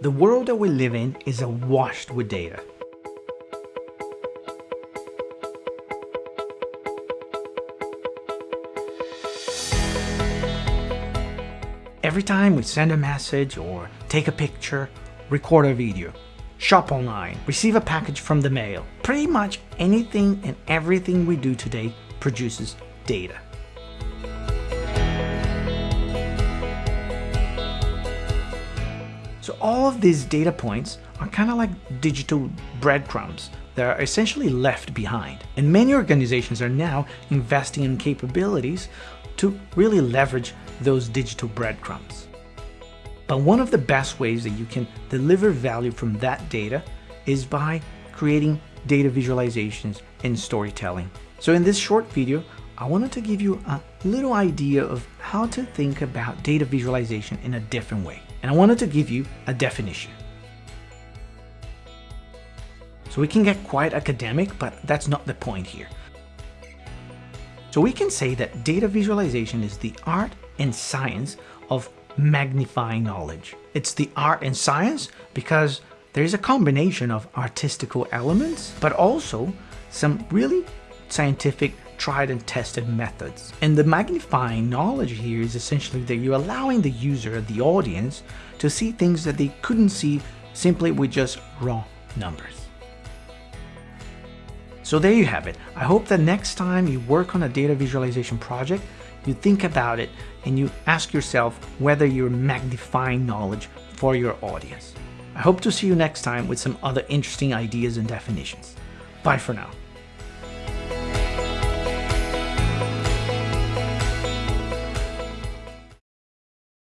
The world that we live in is awash with data. Every time we send a message or take a picture, record a video, shop online, receive a package from the mail, pretty much anything and everything we do today produces data. So all of these data points are kind of like digital breadcrumbs that are essentially left behind. And many organizations are now investing in capabilities to really leverage those digital breadcrumbs. But one of the best ways that you can deliver value from that data is by creating data visualizations and storytelling. So in this short video, I wanted to give you a little idea of how to think about data visualization in a different way. And I wanted to give you a definition. So we can get quite academic, but that's not the point here. So we can say that data visualization is the art and science of magnifying knowledge. It's the art and science because there is a combination of artistical elements, but also some really scientific tried and tested methods. And the magnifying knowledge here is essentially that you're allowing the user, the audience, to see things that they couldn't see simply with just raw numbers. So there you have it. I hope that next time you work on a data visualization project, you think about it and you ask yourself whether you're magnifying knowledge for your audience. I hope to see you next time with some other interesting ideas and definitions. Bye for now.